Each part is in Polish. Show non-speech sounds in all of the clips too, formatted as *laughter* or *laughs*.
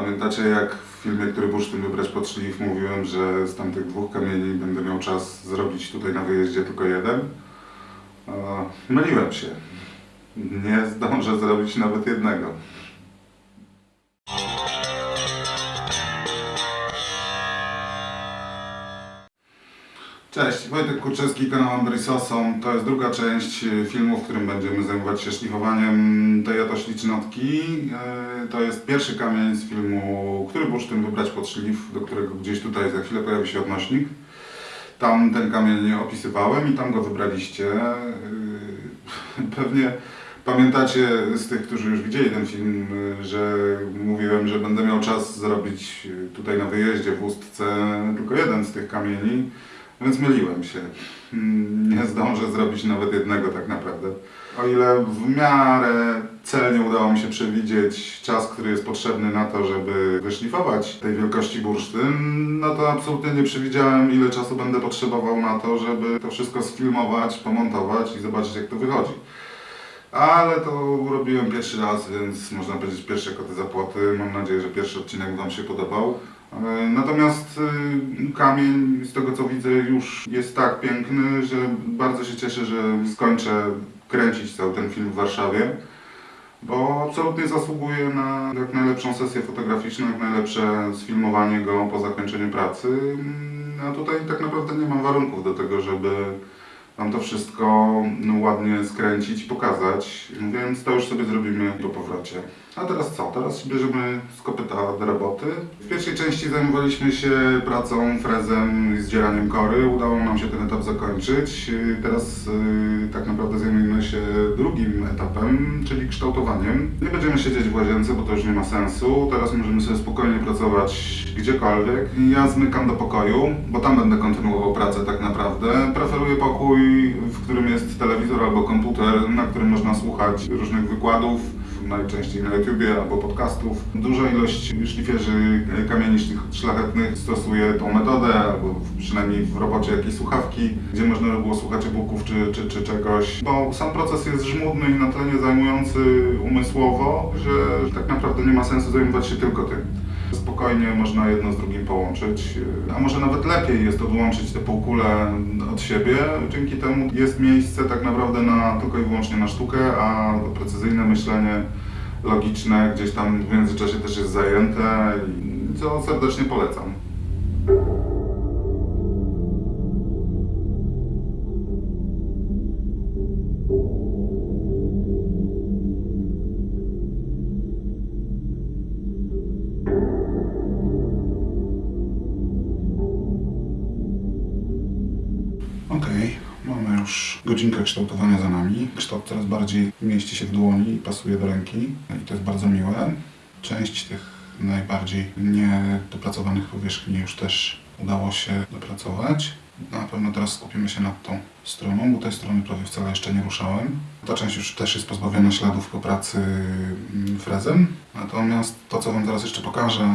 Pamiętacie jak w filmie, który bursztyn wybrać pod szlif mówiłem, że z tamtych dwóch kamieni będę miał czas zrobić tutaj na wyjeździe tylko jeden? E, myliłem się. Nie zdążę zrobić nawet jednego. Cześć, Wojtek Kurczewski, kanał Andrisosą. To jest druga część e, filmu, w którym będziemy zajmować się szlifowaniem tej oto ślicznotki. E, To jest pierwszy kamień z filmu, który bursztyn wybrać pod szlif, do którego gdzieś tutaj za chwilę pojawi się odnośnik. Tam ten kamień opisywałem i tam go wybraliście. E, *laughs* Pewnie pamiętacie z tych, którzy już widzieli ten film, że mówiłem, że będę miał czas zrobić tutaj na wyjeździe w Ustce tylko jeden z tych kamieni. Więc myliłem się. Mm, Nie zdążę zrobić nawet jednego tak naprawdę. O ile w miarę celnie udało mi się przewidzieć czas, który jest potrzebny na to, żeby wyszlifować tej wielkości bursztyn, no to absolutnie nie przewidziałem ile czasu będę potrzebował na to, żeby to wszystko sfilmować, pomontować i zobaczyć jak to wychodzi. Ale to robiłem pierwszy raz, więc można powiedzieć pierwsze koty za płoty. Mam nadzieję, że pierwszy odcinek Wam się podobał. E, Natomiast y, kamień, z tego co widzę, już jest tak piękny, że bardzo się cieszę, że skończę kręcić cały ten film w Warszawie, bo absolutnie zasługuje na jak najlepszą sesję fotograficzną, jak najlepsze sfilmowanie go po zakończeniu pracy. Mm, A tutaj tak naprawdę nie mam warunków do tego, żeby Mam to wszystko no, ładnie skręcić, pokazać, więc to już sobie zrobimy po powrocie. A teraz co? Teraz bierzemy z kopyta do roboty. W pierwszej części zajmowaliśmy się pracą, frezem i zdzieraniem kory. Udało nam się ten etap zakończyć. Teraz yy, tak naprawdę zajmujemy się drugim etapem, czyli kształtowaniem. Nie będziemy siedzieć w łazience, bo to już nie ma sensu. Teraz możemy sobie spokojnie pracować gdziekolwiek. Ja zmykam do pokoju, bo tam będę kontynuował pracę tak naprawdę. Preferuję pokój, w którym jest telewizor albo komputer, na którym można słuchać różnych wykładów, najczęściej na YouTubie albo podcastów. Duża ilość szlifierzy kamieni szlich- szlachetnych stosuje tą metodę, albo przynajmniej w robocie jakieś słuchawki, gdzie można by było słuchać e-booków czy, czy, czy czegoś, bo sam proces jest żmudny i na tyle zajmujący umysłowo, że tak naprawdę nie ma sensu zajmować się tylko tym. Spokojnie można jedno z drugim połączyć, a może nawet lepiej jest odłączyć te półkule od siebie. Dzięki temu jest miejsce tak naprawdę na, tylko i wyłącznie na sztukę, a precyzyjne myślenie logiczne gdzieś tam w międzyczasie też jest zajęte, co serdecznie polecam. Kształtowania za nami. Kształt coraz bardziej mieści się w dłoni i pasuje do ręki i to jest bardzo miłe. Część tych najbardziej niedopracowanych powierzchni już też udało się dopracować. Na pewno teraz skupimy się nad tą stroną, bo tej strony prawie wcale jeszcze nie ruszałem. Ta część już też jest pozbawiona śladów po pracy mm, frezem. Natomiast to, co Wam teraz jeszcze pokażę,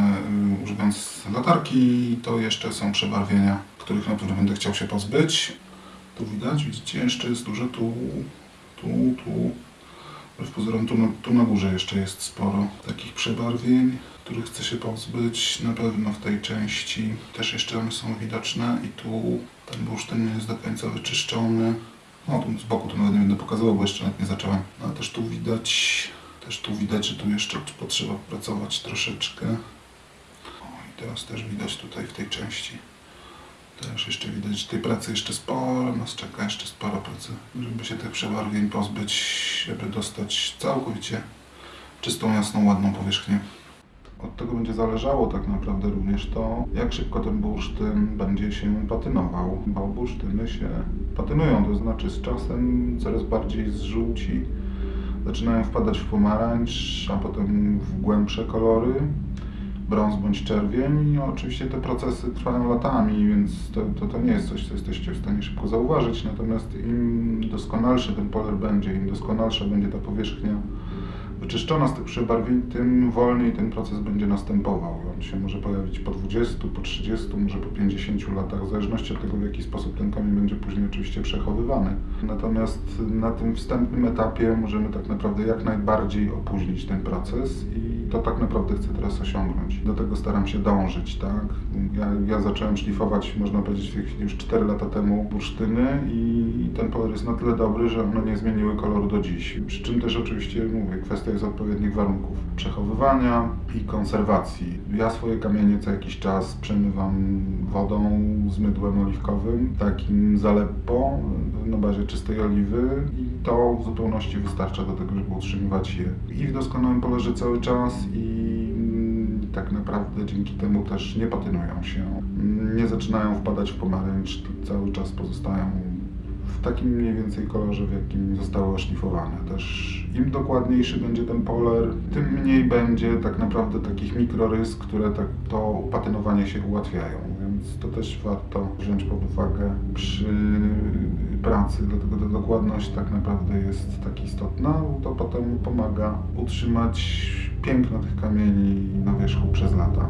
y, używając latarki, to jeszcze są przebarwienia, których na pewno będę chciał się pozbyć. Tu widać, widzicie, jeszcze jest dużo tu, tu, tu. Wbrew pozorom tu na, tu na górze jeszcze jest sporo takich przebarwień, których chcę się pozbyć. Na pewno w tej części też jeszcze one są widoczne i tu ten bursztyn nie jest do końca wyczyszczony. No tu z boku to nawet nie będę pokazywał, bo jeszcze nawet nie zacząłem. Ale też tu widać, też tu widać, że tu jeszcze potrzeba pracować troszeczkę. O, i teraz też widać tutaj w tej części. Też jeszcze widać, że tej pracy jeszcze sporo, nas czeka jeszcze sporo pracy, żeby się tych przebarwień pozbyć, żeby dostać całkowicie czystą, jasną, ładną powierzchnię. Od tego będzie zależało tak naprawdę również to, jak szybko ten bursztyn będzie się patynował, bo bursztyny się patynują, to znaczy z czasem coraz bardziej zżółci, zaczynają wpadać w pomarańcz, a potem w głębsze kolory, brąz bądź czerwień. I oczywiście te procesy trwają latami, więc to, to, to nie jest coś, co jesteście w stanie szybko zauważyć. Natomiast im doskonalszy ten poler będzie, im doskonalsza będzie ta powierzchnia wyczyszczona z tych przebarwień, tym wolniej ten proces będzie następował. On się może pojawić po 20, po 30, może po 50 latach, w zależności od tego, w jaki sposób ten kamień będzie później oczywiście przechowywany. Natomiast na tym wstępnym etapie możemy tak naprawdę jak najbardziej opóźnić ten proces i to tak naprawdę chcę teraz osiągnąć. Do tego staram się dążyć, tak? Ja, ja zacząłem szlifować, można powiedzieć, w tej chwili już 4 lata temu bursztyny i ten poler jest na tyle dobry, że one nie zmieniły koloru do dziś. Przy czym też oczywiście, mówię, kwestia jest odpowiednich warunków przechowywania i konserwacji. Ja swoje kamienie co jakiś czas przemywam wodą z mydłem oliwkowym, takim zaleppo na bazie czystej oliwy i to w zupełności wystarcza do tego, żeby utrzymywać je i w doskonałym polerze cały czas i mm, tak naprawdę dzięki temu też nie patynują się, nie zaczynają wpadać w pomarańcz, cały czas pozostają w takim mniej więcej kolorze, w jakim zostały oszlifowane. Też im dokładniejszy będzie ten poler, tym mniej będzie tak naprawdę takich mikrorys, które tak to patynowanie się ułatwiają. Więc to też warto wziąć pod uwagę przy pracy, dlatego ta dokładność tak naprawdę jest tak istotna, to potem pomaga utrzymać piękno tych kamieni na wierzchu przez lata.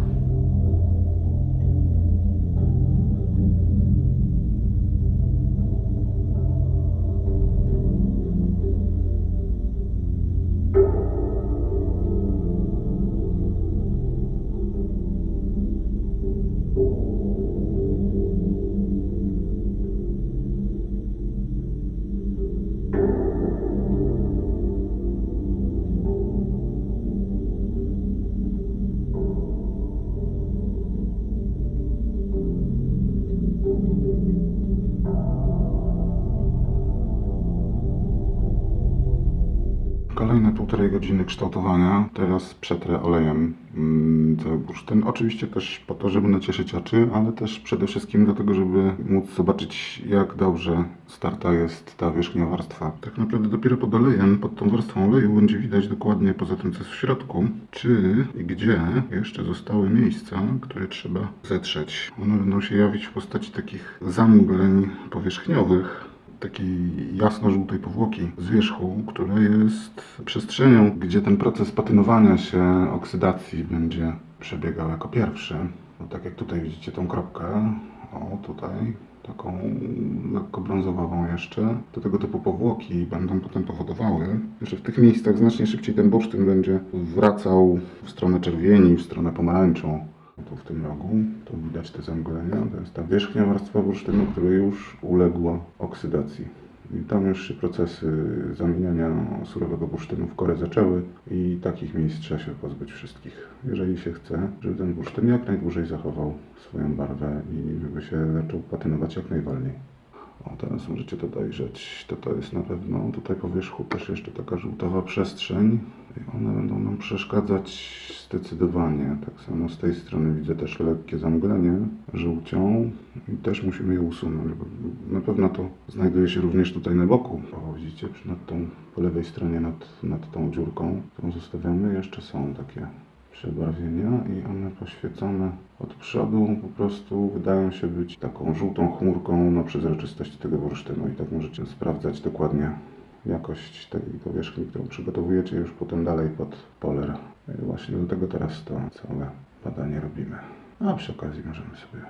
Półtorej godziny kształtowania. Teraz przetrę olejem mm, cały bursztyn. Oczywiście też po to, żeby nacieszyć oczy, ale też przede wszystkim do tego, żeby móc zobaczyć, jak dobrze starta jest ta wierzchnia warstwa. Tak naprawdę dopiero pod olejem, pod tą warstwą oleju będzie widać dokładnie, poza tym co jest w środku, czy i gdzie jeszcze zostały miejsca, które trzeba zetrzeć. One będą się jawić w postaci takich zamgleń powierzchniowych, takiej jasno-żółtej powłoki z wierzchu, która jest przestrzenią, gdzie ten proces patynowania się, oksydacji będzie przebiegał jako pierwszy. No, tak jak tutaj widzicie tą kropkę, o tutaj, taką lekko brązowawą jeszcze. Do tego typu powłoki będą potem powodowały, że w tych miejscach znacznie szybciej ten bursztyn będzie wracał w stronę czerwieni, w stronę pomarańczą. Tu w tym rogu, tu widać te zamglenia, to jest ta wierzchnia warstwa bursztynu, która już uległa oksydacji. I tam już się procesy zamieniania surowego bursztynu w korę zaczęły i takich miejsc trzeba się pozbyć wszystkich. Jeżeli się chce, żeby ten bursztyn jak najdłużej zachował swoją barwę i żeby się zaczął patynować jak najwolniej. O, teraz możecie to dojrzeć. To, to jest na pewno tutaj po wierzchu też jeszcze taka żółtawa przestrzeń. I one będą nam przeszkadzać zdecydowanie. Tak samo z tej strony widzę też lekkie zamglenie żółcią i też musimy je usunąć, na pewno to znajduje się również tutaj na boku. O, widzicie, nad tą, po lewej stronie nad, nad tą dziurką, którą zostawiamy, jeszcze są takie przebarwienia i one poświecone od przodu po prostu wydają się być taką żółtą chmurką na przezroczystości tego bursztynu i tak możecie sprawdzać dokładnie jakość tej powierzchni, którą przygotowujecie już potem dalej pod poler. I właśnie do tego teraz to całe badanie robimy. A przy okazji możemy sobie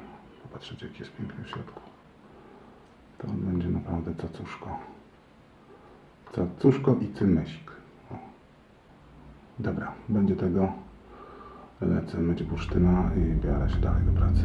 popatrzeć jaki jest piękny w środku. To będzie naprawdę cacuszko. Cacuszko i cymesik. Dobra, będzie tego lecę myć bursztyna i biorę się dalej do pracy.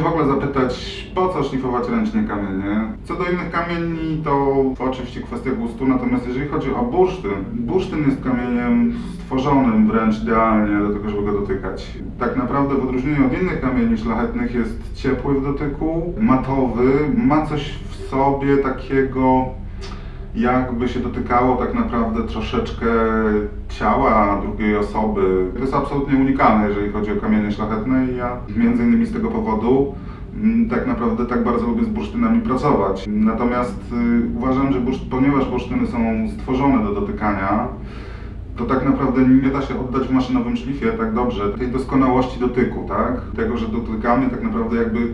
W ogóle zapytać, po co szlifować ręcznie kamienie? Co do innych kamieni, to oczywiście kwestia gustu, natomiast jeżeli chodzi o bursztyn, bursztyn jest kamieniem stworzonym wręcz idealnie do tego, żeby go dotykać. Tak naprawdę w odróżnieniu od innych kamieni szlachetnych jest ciepły w dotyku, matowy, ma coś w sobie takiego jakby się dotykało tak naprawdę troszeczkę ciała drugiej osoby. To jest absolutnie unikalne, jeżeli chodzi o kamienie szlachetne i ja między innymi z tego powodu mm, tak naprawdę tak bardzo lubię z bursztynami pracować. Natomiast y, uważam, że bursz, ponieważ bursztyny są stworzone do dotykania, to tak naprawdę nie da się oddać w maszynowym szlifie tak dobrze tej doskonałości dotyku, tak? Tego, że dotykamy tak naprawdę jakby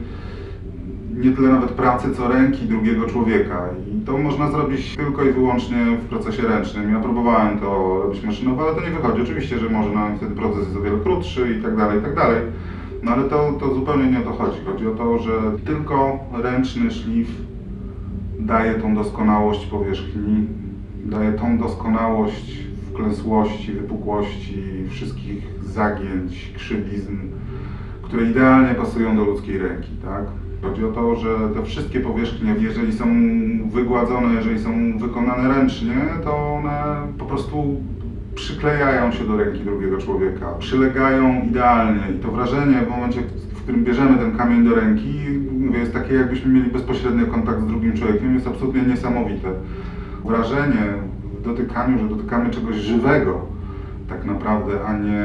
nie tyle nawet pracy, co ręki drugiego człowieka. I to można zrobić tylko i wyłącznie w procesie ręcznym. Ja próbowałem to robić maszynowo, ale to nie wychodzi. Oczywiście, że może nam wtedy proces jest o wiele krótszy i tak dalej, i tak dalej. No ale to, to zupełnie nie o to chodzi. Chodzi o to, że tylko ręczny szlif daje tą doskonałość powierzchni, daje tą doskonałość wklęsłości, wypukłości, wszystkich zagięć, krzywizn, które idealnie pasują do ludzkiej ręki, tak? Chodzi o to, że te wszystkie powierzchnie, jeżeli są wygładzone, jeżeli są wykonane ręcznie, to one po prostu przyklejają się do ręki drugiego człowieka, przylegają idealnie i to wrażenie w momencie, w którym bierzemy ten kamień do ręki, mówię, jest takie jakbyśmy mieli bezpośredni kontakt z drugim człowiekiem, jest absolutnie niesamowite. Wrażenie w dotykaniu, że dotykamy czegoś żywego tak naprawdę, a nie...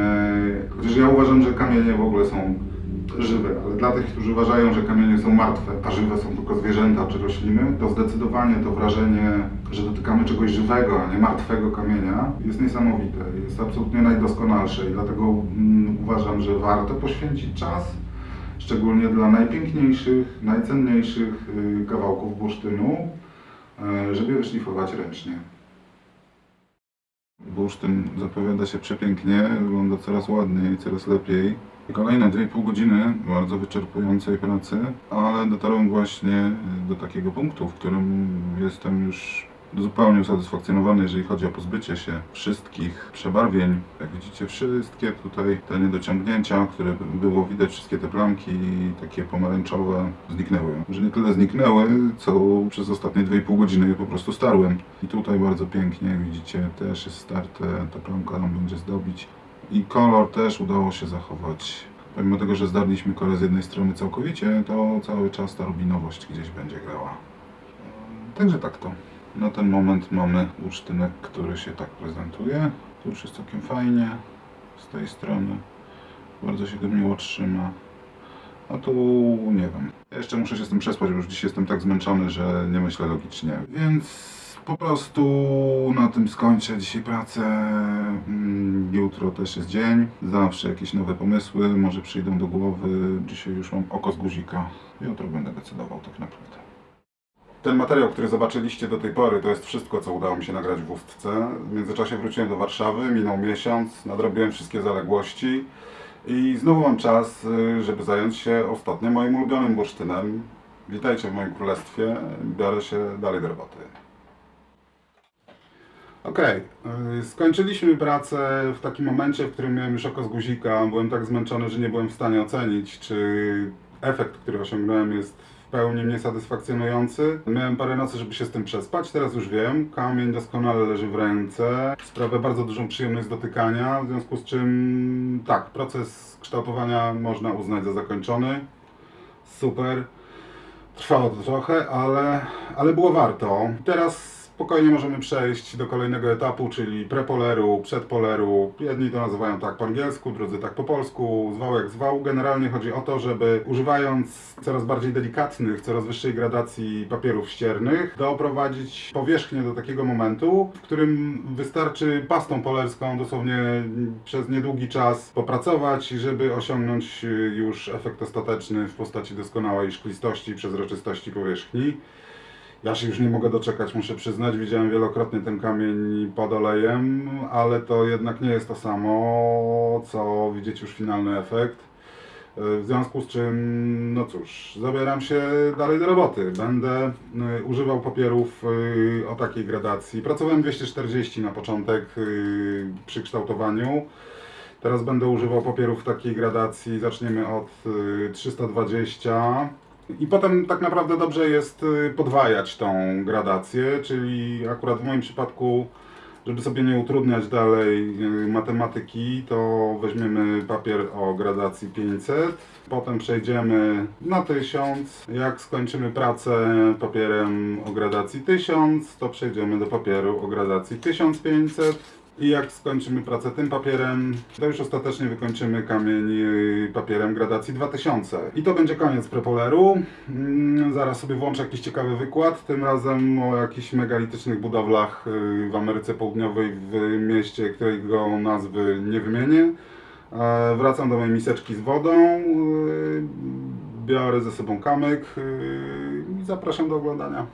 Chociaż ja uważam, że kamienie w ogóle są żywe, ale dla tych, którzy uważają, że kamienie są martwe, a żywe są tylko zwierzęta czy rośliny, to zdecydowanie to wrażenie, że dotykamy czegoś żywego, a nie martwego kamienia, jest niesamowite, jest absolutnie najdoskonalsze i dlatego mm, uważam, że warto poświęcić czas, szczególnie dla najpiękniejszych, najcenniejszych y, kawałków bursztynu, y, żeby wyszlifować ręcznie. Bursztyn zapowiada się przepięknie, wygląda coraz ładniej, coraz lepiej. Kolejne 2,5 godziny bardzo wyczerpującej pracy, ale dotarłem właśnie do takiego punktu, w którym jestem już zupełnie usatysfakcjonowany, jeżeli chodzi o pozbycie się wszystkich przebarwień. Jak widzicie, wszystkie tutaj te niedociągnięcia, które było widać, wszystkie te plamki takie pomarańczowe zniknęły. Że nie tyle zniknęły, co przez ostatnie 2,5 godziny je po prostu starłem. I tutaj bardzo pięknie, jak widzicie, też jest starte, ta plamka nam będzie zdobić. I kolor też udało się zachować. Pomimo tego, że zdarliśmy kolor z jednej strony całkowicie, to cały czas ta rubinowość gdzieś będzie grała. Także tak to. Na ten moment mamy bursztynek, który się tak prezentuje. Tu już jest całkiem fajnie z tej strony. Bardzo się go miło trzyma. A tu nie wiem. Ja jeszcze muszę się z tym przespać, bo już dziś jestem tak zmęczony, że nie myślę logicznie. Więc po prostu na tym skończę dzisiaj pracę. Mm, Jutro też jest dzień. Zawsze jakieś nowe pomysły może przyjdą do głowy. Dzisiaj już mam oko z guzika. Jutro będę decydował tak naprawdę. Ten materiał, który zobaczyliście do tej pory, to jest wszystko, co udało mi się nagrać w Ustce. W międzyczasie wróciłem do Warszawy, minął miesiąc, nadrobiłem wszystkie zaległości i znowu mam czas, y, żeby zająć się ostatnio moim ulubionym bursztynem. Witajcie w moim królestwie, biorę się dalej do roboty. Okej, y, skończyliśmy pracę w takim momencie, w którym miałem już oko z guzika. Byłem tak zmęczony, że nie byłem w stanie ocenić, czy efekt, który osiągnąłem jest w pełni mnie satysfakcjonujący. Miałem parę nocy, żeby się z tym przespać, teraz już wiem. Kamień doskonale leży w ręce. Sprawia bardzo dużą przyjemność dotykania, w związku z czym tak, proces kształtowania można uznać za zakończony. Super. Trwało to trochę, ale, ale było warto. Teraz spokojnie możemy przejść do kolejnego etapu, czyli prepoleru, przedpoleru. Jedni to nazywają tak po angielsku, drudzy tak po polsku, zwał jak zwał. Generalnie chodzi o to, żeby używając coraz bardziej delikatnych, coraz wyższej gradacji papierów ściernych, doprowadzić powierzchnię do takiego momentu, w którym wystarczy pastą polerską dosłownie przez niedługi czas popracować, żeby osiągnąć już efekt ostateczny w postaci doskonałej szklistości przezroczystości powierzchni. Ja się już nie mogę doczekać, muszę przyznać. Widziałem wielokrotnie ten kamień pod olejem, ale to jednak nie jest to samo, co widzieć już finalny efekt. W związku z czym, no cóż, zabieram się dalej do roboty. Będę y, używał papierów y, o takiej gradacji. Pracowałem 240 na początek przy kształtowaniu. Teraz będę używał papierów takiej gradacji. Zaczniemy od y, 320. I potem tak naprawdę dobrze jest y, podwajać tą gradację, czyli akurat w moim przypadku, żeby sobie nie utrudniać dalej y, matematyki, to weźmiemy papier o gradacji 500, potem przejdziemy na 1000. Jak skończymy pracę papierem o gradacji 1000, to przejdziemy do papieru o gradacji 1500. I jak skończymy pracę tym papierem, to już ostatecznie wykończymy kamień papierem gradacji 2000. I to będzie koniec prepoleru. Mm, Zaraz sobie włączę jakiś ciekawy wykład, tym razem o jakichś megalitycznych budowlach y, w Ameryce Południowej, w mieście, którego nazwy nie wymienię. E, Wracam do mojej miseczki z wodą, y, biorę ze sobą kamyk y, i zapraszam do oglądania.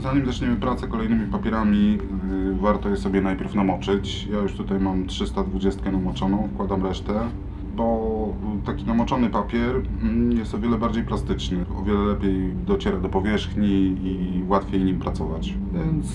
Zanim zaczniemy pracę kolejnymi papierami, yy, warto je sobie najpierw namoczyć. Ja już tutaj mam 320 namoczoną, wkładam resztę, bo taki namoczony papier mm, jest o wiele bardziej plastyczny, o wiele lepiej dociera do powierzchni i łatwiej nim pracować. Więc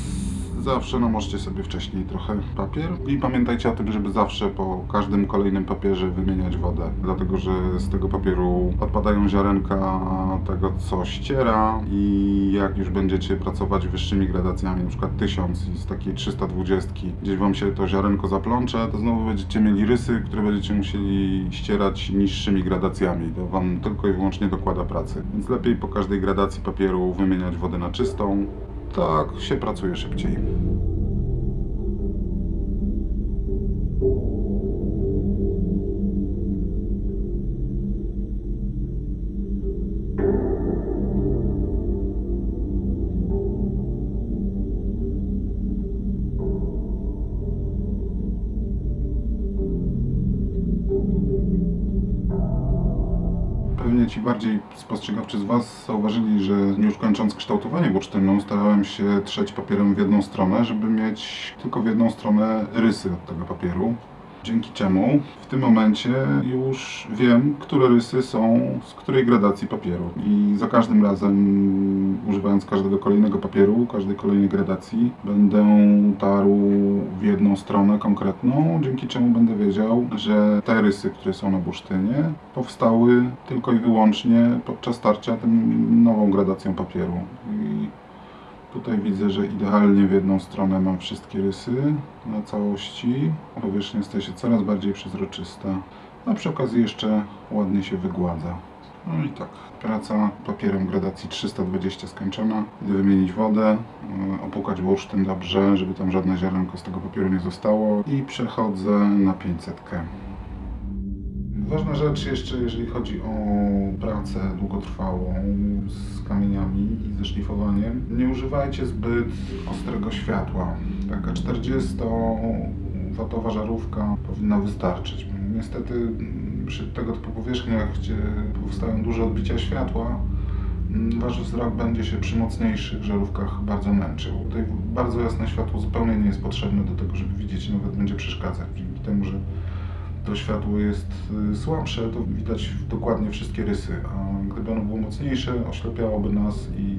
zawsze namoczcie sobie wcześniej trochę papier i pamiętajcie o tym, żeby zawsze po każdym kolejnym papierze wymieniać wodę, dlatego że z tego papieru odpadają ziarenka tego, co ściera i jak już będziecie pracować wyższymi gradacjami, przykład 1000 i z takiej 320 gdzieś Wam się to ziarenko zaplącze, to znowu będziecie mieli rysy, które będziecie musieli ścierać niższymi gradacjami. To Wam tylko i wyłącznie dokłada pracy. Więc lepiej po każdej gradacji papieru wymieniać wodę na czystą, tak się pracuje szybciej. Pewnie ci bardziej spostrzegawczy z Was zauważyli, że już kończąc kształtowanie bursztynu starałem się trzeć papierem w jedną stronę, żeby mieć tylko w jedną stronę rysy od tego papieru. Dzięki czemu w tym momencie już wiem, które rysy są z której gradacji papieru. I za każdym razem, używając każdego kolejnego papieru, każdej kolejnej gradacji, będę tarł w jedną stronę konkretną, dzięki czemu będę wiedział, że te rysy, które są na bursztynie, powstały tylko i wyłącznie podczas tarcia tą nową gradacją papieru. I Tutaj widzę, że idealnie w jedną stronę mam wszystkie rysy na całości. Powierzchnia staje się coraz bardziej przezroczysta, a przy okazji jeszcze ładnie się wygładza. No i tak, praca papierem gradacji 320 skończona. Idę wymienić wodę, yy, opłukać bursztyn dobrze, żeby tam żadne ziarenko z tego papieru nie zostało i przechodzę na 500. Ważna rzecz jeszcze, jeżeli chodzi o pracę długotrwałą z kamieniami i ze szlifowaniem, nie używajcie zbyt ostrego światła. Taka 40-watowa żarówka powinna wystarczyć. Niestety mm, przy tego typu powierzchniach, gdzie powstają duże odbicia światła, mm, Wasz wzrok będzie się przy mocniejszych żarówkach bardzo męczył. Tutaj bardzo jasne światło zupełnie nie jest potrzebne do tego, żeby widzieć, nawet będzie przeszkadzać. Dzięki temu, że to światło jest y, słabsze, to widać dokładnie wszystkie rysy, a gdyby ono było mocniejsze, oślepiałoby nas i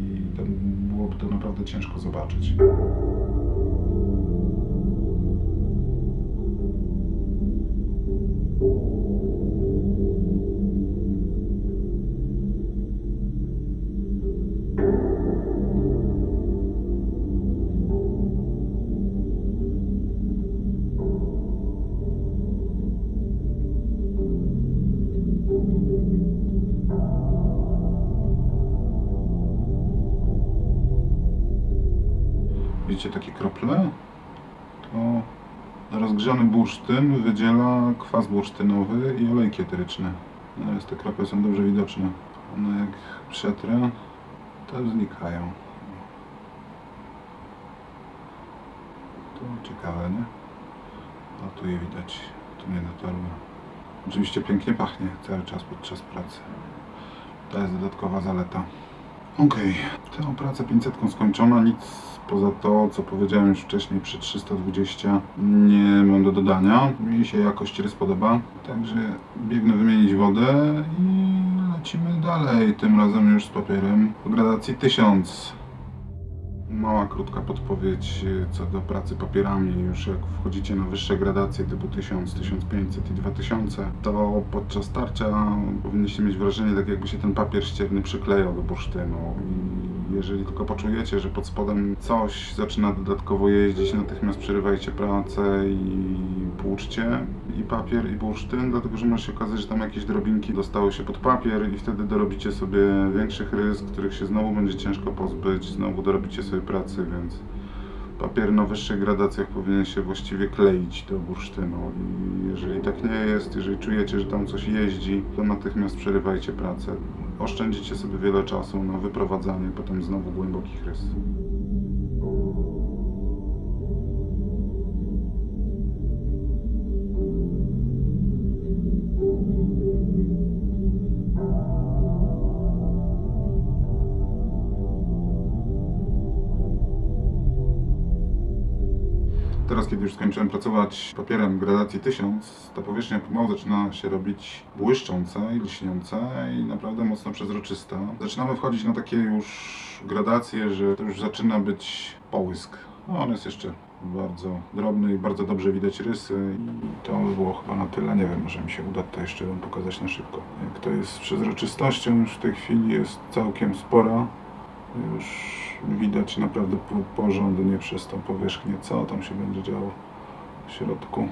byłoby to naprawdę ciężko zobaczyć. Widzicie takie krople? To rozgrzany bursztyn wydziela kwas bursztynowy i olejki eteryczne. Teraz te krople są dobrze widoczne. One jak przetrę, to znikają. To ciekawe, nie? A tu je widać, tu nie dotarło. Oczywiście pięknie pachnie cały czas podczas pracy. To jest dodatkowa zaleta. Okej, tę pracę 500 skończona, nic poza to, co powiedziałem już wcześniej przy 320 nie mam do dodania. Mi się jakość rys podoba, także biegnę wymienić wodę i lecimy dalej, tym razem już z papierem o gradacji 1000. Mała, krótka podpowiedź y, co do pracy papierami. Już jak wchodzicie na wyższe gradacje typu 1000, 1500 i 2000, to podczas tarcia powinniście mieć wrażenie, tak jakby się ten papier ścierny przyklejał do bursztynu. I jeżeli tylko poczujecie, że pod spodem coś zaczyna dodatkowo jeździć, natychmiast przerywajcie pracę i płuczcie i papier, i bursztyn, dlatego że może się okazać, że tam jakieś drobinki dostały się pod papier i wtedy dorobicie sobie większych rys, których się znowu będzie ciężko pozbyć, znowu dorobicie sobie pracy, więc Papier na wyższych gradacjach powinien się właściwie kleić do bursztynu i jeżeli tak nie jest, jeżeli czujecie, że tam coś jeździ, to natychmiast przerywajcie pracę. Oszczędzicie sobie wiele czasu na wyprowadzanie potem znowu głębokich rys. Kiedy już skończyłem pracować papierem gradacji 1000, ta powierzchnia pomału zaczyna się robić błyszcząca i lśniąca i naprawdę mocno przezroczysta. Zaczynamy wchodzić na takie już gradacje, że to już zaczyna być połysk. No, on jest jeszcze bardzo drobny i bardzo dobrze widać rysy i to by było chyba na tyle. Nie wiem, może mi się uda to jeszcze wam pokazać na szybko. Jak to jest z przezroczystością, już w tej chwili jest całkiem spora. Już widać naprawdę po- porządnie przez tą powierzchnię, co tam się będzie działo w środku.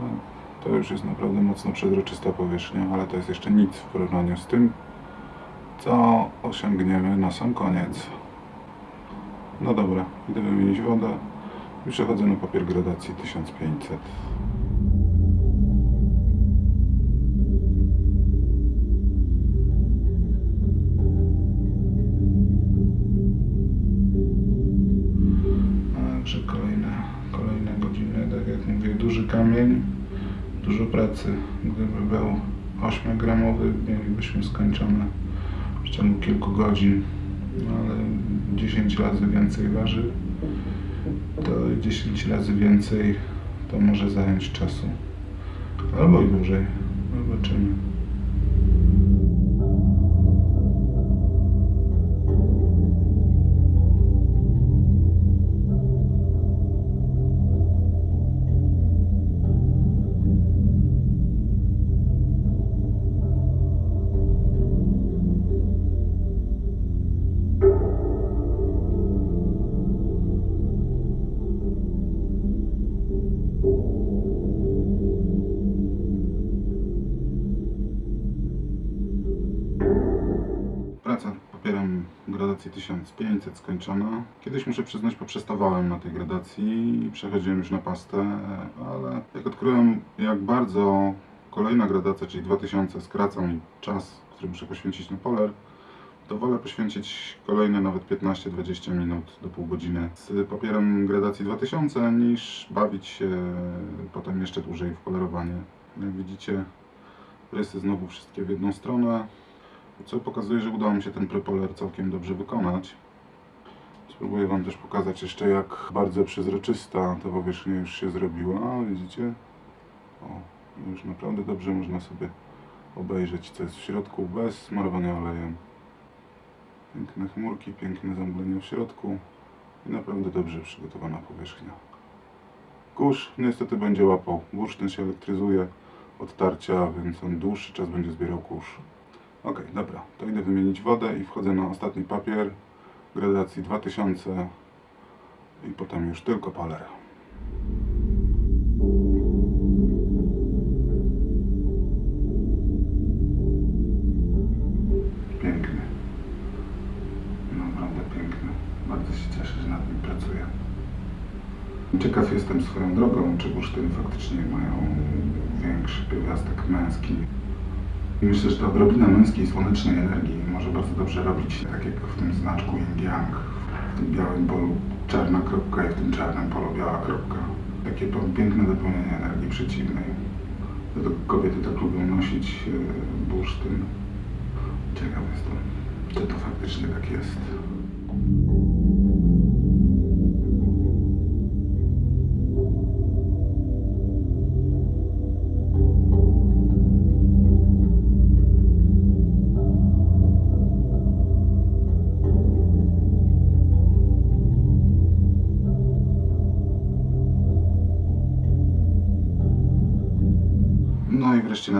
No, To już jest naprawdę mocno przezroczysta powierzchnia, ale to jest jeszcze nic w porównaniu z tym, co osiągniemy na sam koniec. No dobra, idę wymienić wodę i przechodzę na papier gradacji 1500. kamień, dużo pracy. Gdyby był 8-gramowy, mielibyśmy skończone w ciągu kilku godzin, no ale 10 razy więcej waży, to 10 razy więcej to może zająć czasu. Albo i dłużej. Zobaczymy. Skończona. Kiedyś muszę przyznać, poprzestawałem na tej gradacji i przechodziłem już na pastę, ale jak odkryłem jak bardzo kolejna gradacja, czyli 2000 skraca mi czas, który muszę poświęcić na poler, to wolę poświęcić kolejne nawet 15-20 minut do pół godziny z papierem gradacji 2000 niż bawić się potem jeszcze dłużej w polerowanie. Jak widzicie, rysy znowu wszystkie w jedną stronę, co pokazuje, że udało mi się ten prepoler całkiem dobrze wykonać. Spróbuję Wam też pokazać jeszcze jak bardzo przezroczysta ta powierzchnia już się zrobiła, widzicie? O, już naprawdę dobrze można sobie obejrzeć co jest w środku bez smarowania olejem. Piękne chmurki, piękne zamglenia w środku i naprawdę dobrze przygotowana powierzchnia. Kurz niestety będzie łapał. Bursztyn się elektryzuje od tarcia, więc on dłuższy czas będzie zbierał kurz. Ok, dobra, to idę wymienić wodę i wchodzę na ostatni papier gradacji 2000 i potem już tylko poler. Piękny. Naprawdę piękny. Bardzo się cieszę, że nad nim pracuję. Ciekaw jestem swoją drogą, czy bursztyny faktycznie mają większy pierwiastek męski. Myślę, że ta odrobina męskiej słonecznej energii może bardzo dobrze robić, tak jak w tym znaczku Yin Yang, w tym białym polu czarna kropka i w tym czarnym polu biała kropka. Takie piękne dopełnienie energii przeciwnej. Dlatego kobiety tak lubią nosić e, bursztyn. Ciekaw jestem, czy to faktycznie tak jest.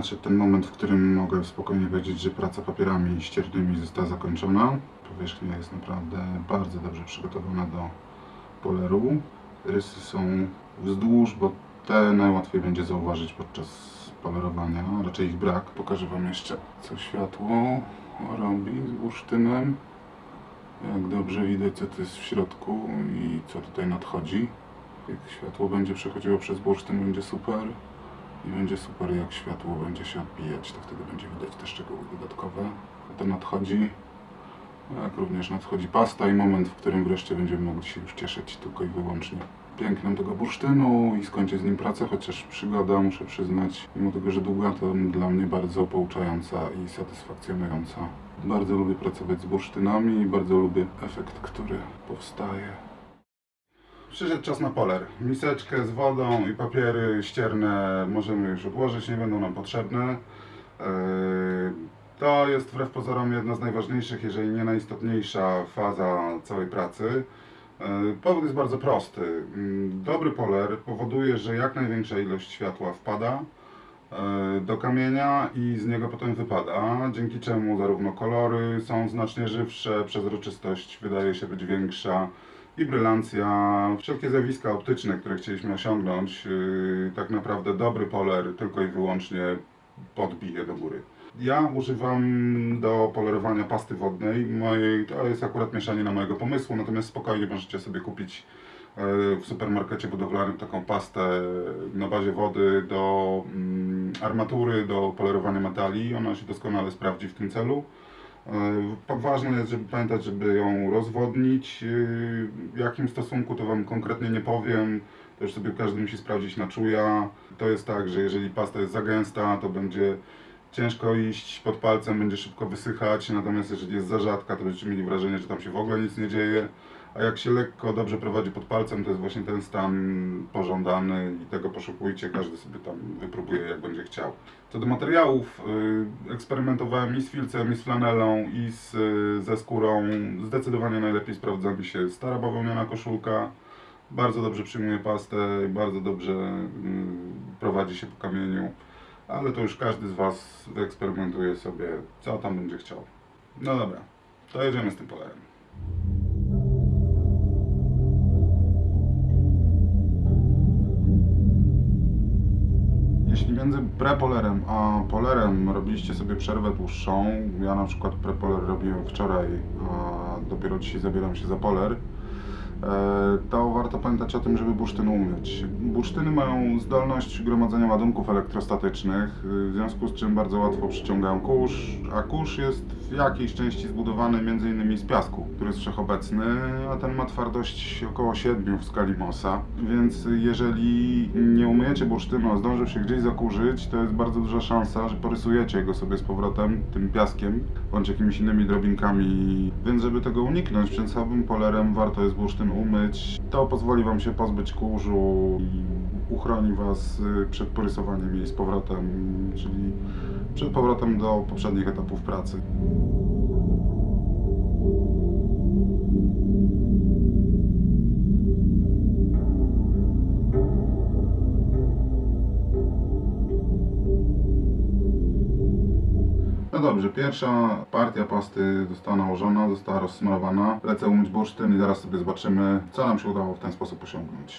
Nadszedł ten moment, w którym mogę spokojnie powiedzieć, że praca papierami ściernymi została zakończona. Powierzchnia jest naprawdę bardzo dobrze przygotowana do poleru. Rysy są wzdłuż, bo te najłatwiej będzie zauważyć podczas polerowania, raczej ich brak. Pokażę Wam jeszcze, co światło robi z bursztynem. Jak dobrze widać, co to jest w środku i co tutaj nadchodzi. Jak światło będzie przechodziło przez bursztyn, będzie super. I będzie super, jak światło będzie się odbijać, to wtedy będzie widać te szczegóły dodatkowe. To nadchodzi, jak również nadchodzi pasta i moment, w którym wreszcie będziemy mogli się już cieszyć tylko i wyłącznie pięknem tego bursztynu i skończyć z nim pracę, chociaż przygoda, muszę przyznać, mimo tego, że długa, to dla mnie bardzo pouczająca i satysfakcjonująca. Bardzo lubię pracować z bursztynami i bardzo lubię efekt, który powstaje. Przyszedł czas na poler. Miseczkę z wodą i papiery ścierne możemy już odłożyć, nie będą nam potrzebne. Yy, To jest wbrew pozorom jedna z najważniejszych, jeżeli nie najistotniejsza faza całej pracy. Yy, Powód jest bardzo prosty. Yy, Dobry poler powoduje, że jak największa ilość światła wpada yy, do kamienia i z niego potem wypada, dzięki czemu zarówno kolory są znacznie żywsze, przezroczystość wydaje się być większa i brylancja, wszelkie zjawiska optyczne, które chcieliśmy osiągnąć, yy, tak naprawdę dobry poler tylko i wyłącznie podbije do góry. Ja używam do polerowania pasty wodnej. To jest akurat mieszanie na mojego pomysłu, natomiast spokojnie możecie sobie kupić yy, w supermarkecie budowlanym taką pastę na bazie wody do mm, armatury, do polerowania metali. Ona się doskonale sprawdzi w tym celu. E, Ważne jest, żeby pamiętać, żeby ją rozwodnić. E, W jakim stosunku to Wam konkretnie nie powiem. To już sobie każdy musi sprawdzić na czuja. To jest tak, że jeżeli pasta jest za gęsta, to będzie ciężko iść pod palcem, będzie szybko wysychać. Natomiast jeżeli jest za rzadka, to będziecie mieli wrażenie, że tam się w ogóle nic nie dzieje. A jak się lekko, dobrze prowadzi pod palcem, to jest właśnie ten stan pożądany i tego poszukujcie. Każdy sobie tam wypróbuje, jak będzie chciał. Co do materiałów, y, eksperymentowałem i z filcem, i z flanelą, i z, y, ze skórą. Zdecydowanie najlepiej sprawdza mi się stara bawełniana koszulka. Bardzo dobrze przyjmuje pastę, bardzo dobrze y, prowadzi się po kamieniu. Ale to już każdy z Was wyeksperymentuje sobie, co tam będzie chciał. No dobra, to jedziemy z tym polerem. Między prepolerem a polerem. Robiliście sobie przerwę dłuższą, ja na przykład prepoler robiłem wczoraj, a dopiero dzisiaj zabieram się za poler, to warto pamiętać o tym, żeby bursztyn umyć. Bursztyny mają zdolność gromadzenia ładunków elektrostatycznych, y, w związku z czym bardzo łatwo przyciągają kurz, a kurz jest w jakiejś części zbudowany m.in. z piasku, który jest wszechobecny, a ten ma twardość około 7 w skali Mossa, więc jeżeli nie umyjecie bursztynu, a zdążył się gdzieś zakurzyć, to jest bardzo duża szansa, że porysujecie go sobie z powrotem tym piaskiem, bądź jakimiś innymi drobinkami, więc żeby tego uniknąć, przed samym polerem warto jest bursztyn umyć. To pozwoli Wam się pozbyć kurzu i uchroni Was y, przed porysowaniem jej z powrotem, czyli przed powrotem do poprzednich etapów pracy. Dobrze, pierwsza partia pasty została nałożona, została rozsmarowana. Lecę umyć bursztyn i zaraz sobie zobaczymy, co nam się udało w ten sposób osiągnąć.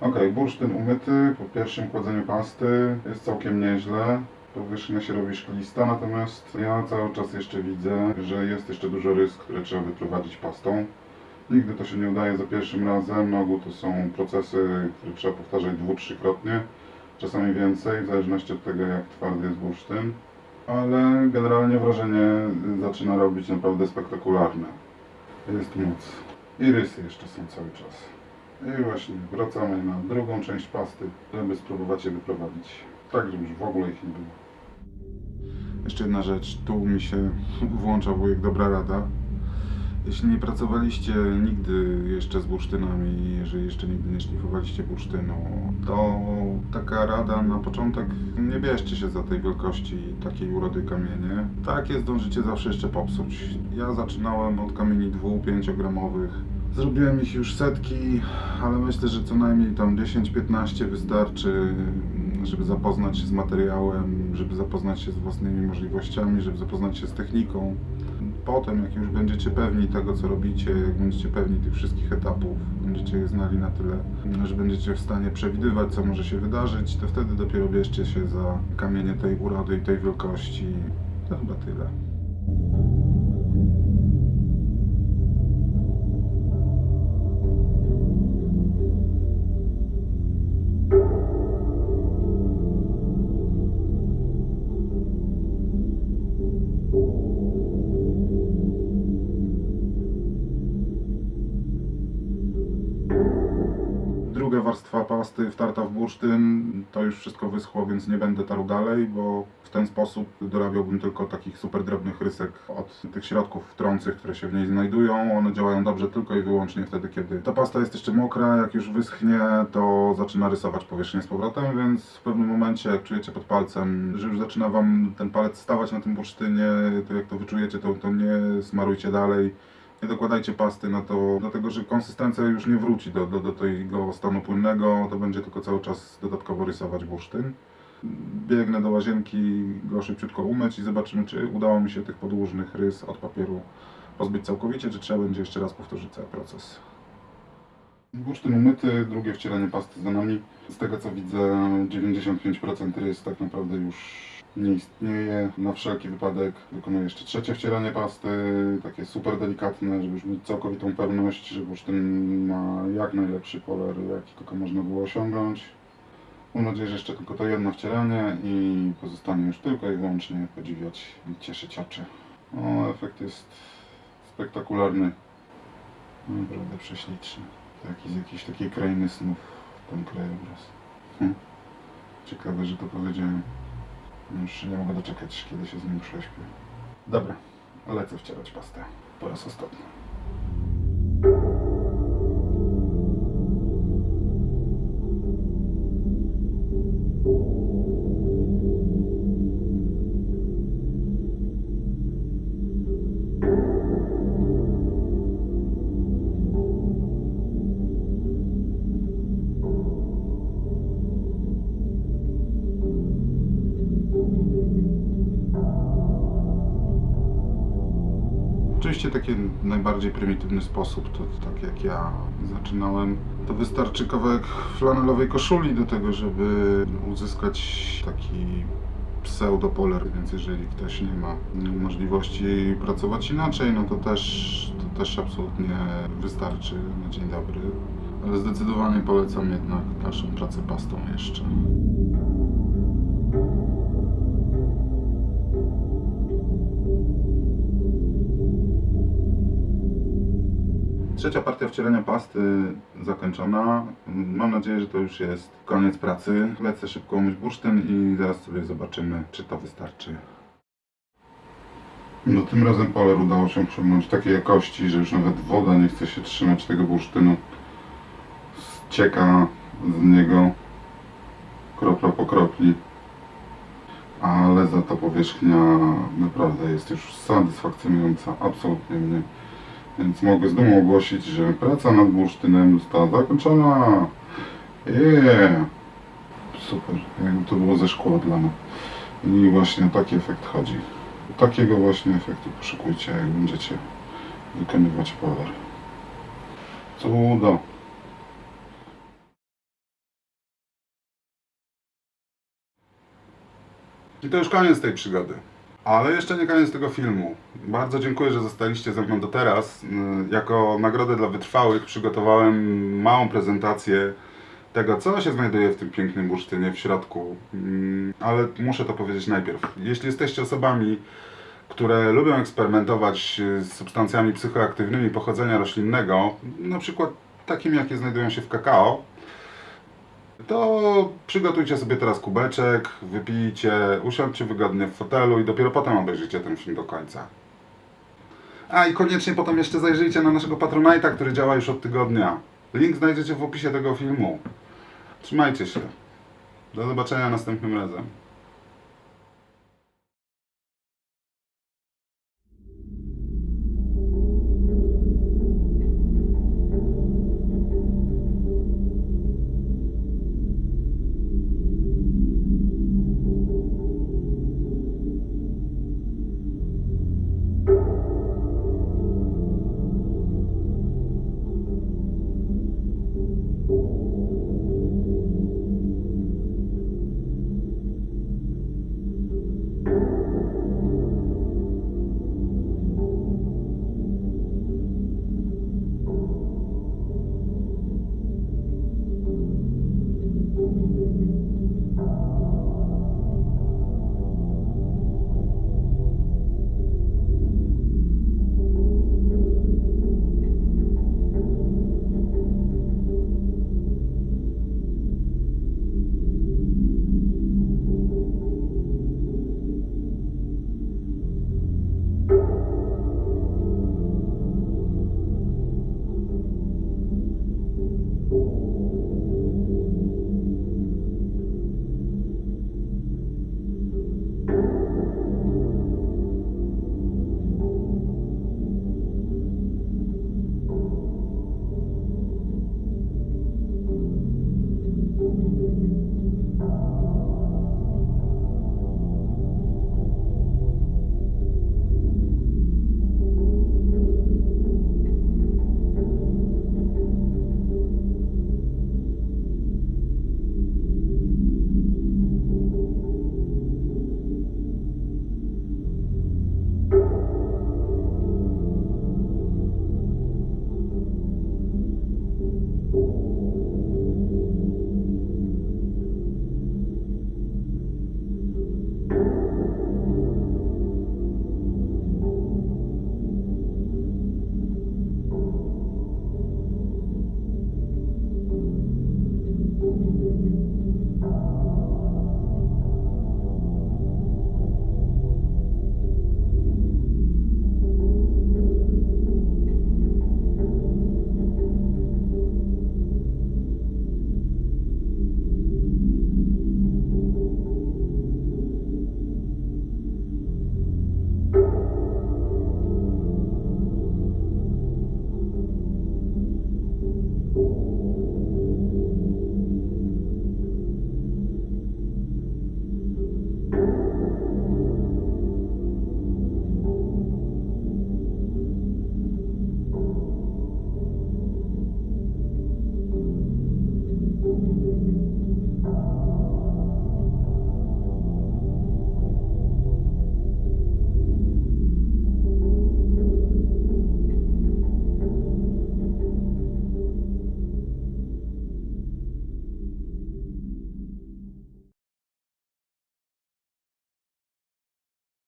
Ok, bursztyn umyty po pierwszym kładzeniu pasty jest całkiem nieźle. Powierzchnia się robi szklista, natomiast ja cały czas jeszcze widzę, że jest jeszcze dużo rys, które trzeba wyprowadzić pastą. Nigdy to się nie udaje za pierwszym razem. Na ogół to są procesy, które trzeba powtarzać dwu, trzykrotnie, czasami więcej, w zależności od tego, jak twardy jest bursztyn. Ale generalnie wrażenie zaczyna robić naprawdę spektakularne. Jest moc. I rysy jeszcze są cały czas. I właśnie wracamy na drugą część pasty, żeby spróbować je wyprowadzić. Tak, żeby już w ogóle ich nie było. Jeszcze jedna rzecz, tu mi się włącza wujek dobra rada. Jeśli nie pracowaliście nigdy jeszcze z bursztynami, jeżeli jeszcze nigdy nie szlifowaliście bursztynu, to taka rada na początek, nie bierzcie się za tej wielkości takiej urody kamienie. Takie zdążycie zawsze jeszcze popsuć. Ja zaczynałem od kamieni 2-5 gramowych. Zrobiłem ich już setki, ale myślę, że co najmniej tam 10-15 wystarczy, żeby zapoznać się z materiałem, żeby zapoznać się z własnymi możliwościami, żeby zapoznać się z techniką. Potem, jak już będziecie pewni tego, co robicie, jak będziecie pewni tych wszystkich etapów, będziecie je znali na tyle, że będziecie w stanie przewidywać, co może się wydarzyć, to wtedy dopiero bierzcie się za kamienie tej urody i tej wielkości. To chyba tyle. Pasty wtarta w bursztyn, to już wszystko wyschło, więc nie będę tarł dalej, bo w ten sposób dorabiałbym tylko takich super drobnych rysek od tych środków trących, które się w niej znajdują. One działają dobrze tylko i wyłącznie wtedy, kiedy ta pasta jest jeszcze mokra, jak już wyschnie, to zaczyna rysować powierzchnię z powrotem, więc w pewnym momencie, jak czujecie pod palcem, że już zaczyna Wam ten palec stawać na tym bursztynie, to jak to wyczujecie, to, to nie smarujcie dalej. Nie dokładajcie pasty na to, dlatego że konsystencja już nie wróci do, do, do tego stanu płynnego, to będzie tylko cały czas dodatkowo rysować bursztyn. Biegnę do łazienki, go szybciutko umyć i zobaczymy, czy udało mi się tych podłużnych rys od papieru pozbyć całkowicie, czy trzeba będzie jeszcze raz powtórzyć cały proces. Bursztyn umyty, drugie wcieranie pasty za nami. Z tego co widzę, 95% rys tak naprawdę już nie istnieje. Na wszelki wypadek wykonuję jeszcze trzecie wcieranie pasty, takie super delikatne, żeby już mieć całkowitą pewność, że bursztyn ma jak najlepszy kolor, jaki tylko można było osiągnąć. Mam nadzieję, że jeszcze tylko to jedno wcieranie i pozostanie już tylko i wyłącznie podziwiać i cieszyć oczy. O, efekt jest spektakularny. Naprawdę prześliczny. Taki z jakiejś takiej krainy snów ten krajobraz. Hm. Ciekawe, że to powiedziałem. Już nie mogę doczekać, kiedy się z nim prześpię. Dobra, lecę wcierać pastę. Po raz ostatni. Najbardziej prymitywny sposób, to tak jak ja zaczynałem, to wystarczy kawałek flanelowej koszuli do tego, żeby uzyskać taki pseudopoler, więc jeżeli ktoś nie ma możliwości pracować inaczej, no to też, to też absolutnie wystarczy na dzień dobry. Ale zdecydowanie polecam jednak dalszą pracę pastą jeszcze. Trzecia partia wcielenia pasty zakończona. Mam nadzieję, że to już jest koniec pracy. Lecę szybko umyć bursztyn i zaraz sobie zobaczymy, czy to wystarczy. No tym razem poler udało się osiągnąć takiej jakości, że już nawet woda nie chce się trzymać tego bursztynu. Ścieka z niego kropla po kropli. Ale za to powierzchnia naprawdę jest już satysfakcjonująca. Absolutnie mnie. Więc mogę z dumą ogłosić, że praca nad bursztynem została zakończona. Yeah. Super, jakby to było ze szkła dla mnie. I właśnie taki efekt chodzi. Takiego właśnie efektu poszukujcie, jak będziecie wykonywać power. Cudo. I to już koniec tej przygody. Ale jeszcze nie koniec tego filmu. Bardzo dziękuję, że zostaliście ze mną do teraz. Yy, Jako nagrodę dla wytrwałych przygotowałem małą prezentację tego, co się znajduje w tym pięknym bursztynie w środku. Yy, Ale muszę to powiedzieć najpierw. Jeśli jesteście osobami, które lubią eksperymentować yy, z substancjami psychoaktywnymi pochodzenia roślinnego, na przykład takimi, jakie znajdują się w kakao, to przygotujcie sobie teraz kubeczek, wypijcie, usiądźcie wygodnie w fotelu i dopiero potem obejrzyjcie ten film do końca. A i koniecznie potem jeszcze zajrzyjcie na naszego Patronite'a, który działa już od tygodnia. Link znajdziecie w opisie tego filmu. Trzymajcie się. Do zobaczenia następnym razem.